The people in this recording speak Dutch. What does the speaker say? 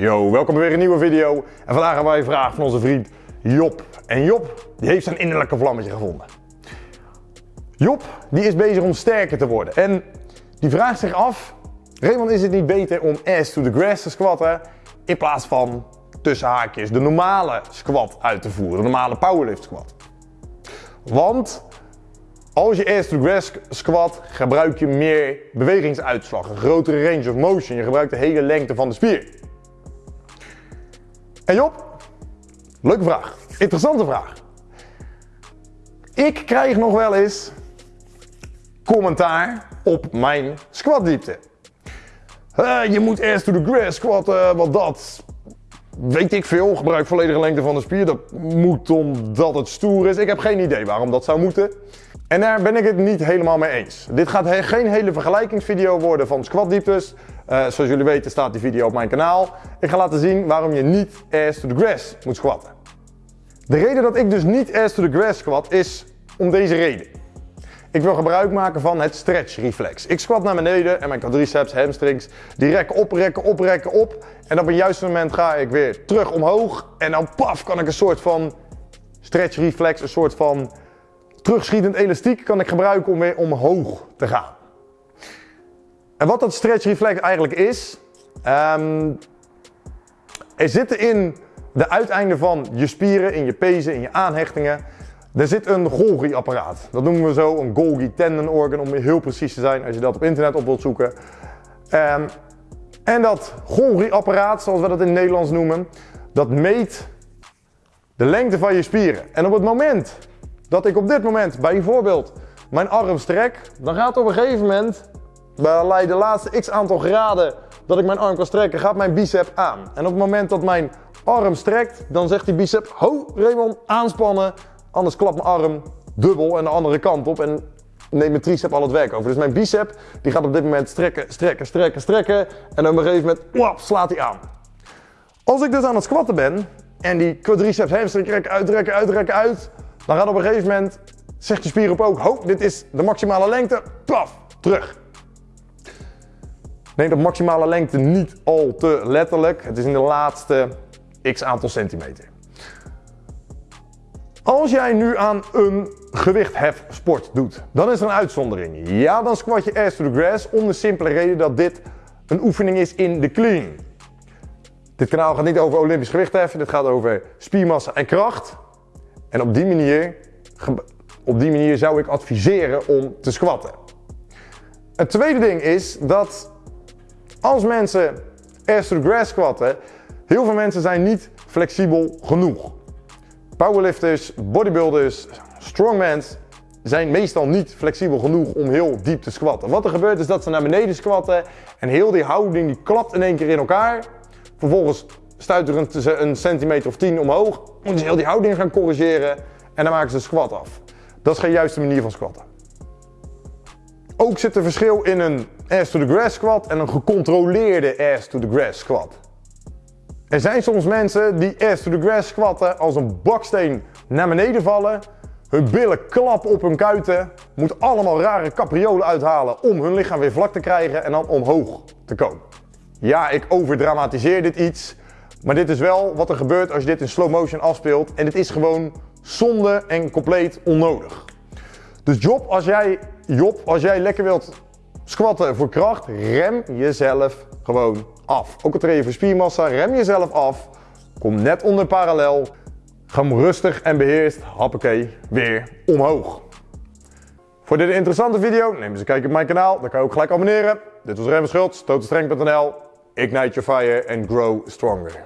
Yo, welkom bij weer een nieuwe video. En vandaag hebben wij een vraag van onze vriend Job. En Job, die heeft zijn innerlijke vlammetje gevonden. Job, die is bezig om sterker te worden. En die vraagt zich af, Raymond, is het niet beter om ass to the grass te squatten in plaats van tussen haakjes de normale squat uit te voeren, de normale powerlift squat? Want als je ass to the grass squat, gebruik je meer bewegingsuitslag, een grotere range of motion. Je gebruikt de hele lengte van de spier. En Job, leuke vraag. Interessante vraag. Ik krijg nog wel eens commentaar op mijn squatdiepte. Uh, je moet ass to the grass squatten, wat dat weet ik veel. Gebruik volledige lengte van de spier. Dat moet omdat het stoer is. Ik heb geen idee waarom dat zou moeten. En daar ben ik het niet helemaal mee eens. Dit gaat geen hele vergelijkingsvideo worden van squatdieptes. Uh, zoals jullie weten staat die video op mijn kanaal. Ik ga laten zien waarom je niet ass to the grass moet squatten. De reden dat ik dus niet ass to the grass squat is om deze reden. Ik wil gebruik maken van het stretch reflex. Ik squat naar beneden en mijn quadriceps, hamstrings, die rekken op, rekken op, rekken op. En op een juiste moment ga ik weer terug omhoog. En dan paf kan ik een soort van stretch reflex, een soort van terugschietend elastiek kan ik gebruiken om weer omhoog te gaan. En wat dat stretch reflex eigenlijk is, um, er zitten in de uiteinden van je spieren, in je pezen, in je aanhechtingen, er zit een Golgi-apparaat. Dat noemen we zo een Golgi tendon organ, om heel precies te zijn als je dat op internet op wilt zoeken. Um, en dat Golgi-apparaat, zoals we dat in het Nederlands noemen, dat meet de lengte van je spieren. En op het moment dat ik op dit moment bijvoorbeeld mijn arm strek, dan gaat op een gegeven moment bij de laatste x aantal graden dat ik mijn arm kan strekken, gaat mijn bicep aan. En op het moment dat mijn arm strekt, dan zegt die bicep, ho Raymond, aanspannen, anders klapt mijn arm dubbel en de andere kant op en neemt mijn tricep al het werk over. Dus mijn bicep, die gaat op dit moment strekken, strekken, strekken, strekken en op een gegeven moment, slaat hij aan. Als ik dus aan het squatten ben en die quadriceps hamstring trekken, uitrekken, uitrekken, uit, dan gaat op een gegeven moment, zegt je spier op ook, ho, dit is de maximale lengte, paf, terug. Neem de maximale lengte niet al te letterlijk. Het is in de laatste x aantal centimeter. Als jij nu aan een gewichthefsport doet, dan is er een uitzondering. Ja, dan squat je ass to the grass om de simpele reden dat dit een oefening is in de clean. Dit kanaal gaat niet over olympisch gewichtheffen, dit gaat over spiermassa en kracht. En op die manier, op die manier zou ik adviseren om te squatten. Het tweede ding is dat als mensen ass to grass squatten, heel veel mensen zijn niet flexibel genoeg. Powerlifters, bodybuilders, strongmans zijn meestal niet flexibel genoeg om heel diep te squatten. Wat er gebeurt is dat ze naar beneden squatten en heel die houding die klapt in één keer in elkaar. Vervolgens stuiteren ze een centimeter of tien omhoog, moeten ze heel die houding gaan corrigeren en dan maken ze squat af. Dat is geen juiste manier van squatten. Ook zit er verschil in een ass to the grass squat en een gecontroleerde ass to the grass squat. Er zijn soms mensen die ass to the grass squatten als een baksteen naar beneden vallen, hun billen klappen op hun kuiten, moeten allemaal rare capriolen uithalen om hun lichaam weer vlak te krijgen en dan omhoog te komen. Ja, ik overdramatiseer dit iets, maar dit is wel wat er gebeurt als je dit in slow motion afspeelt en het is gewoon zonde en compleet onnodig. Dus Job, als jij, Job, als jij lekker wilt squatten voor kracht, rem jezelf gewoon af. Ook al train je voor spiermassa, rem jezelf af. Kom net onder parallel. Ga rustig en beheerst, hoppakee, weer omhoog. Voor dit interessante video, neem eens een kijkje op mijn kanaal. Dan kan je ook gelijk abonneren. Dit was Rem Schultz, totalstrength.nl. Ignite your fire and grow stronger.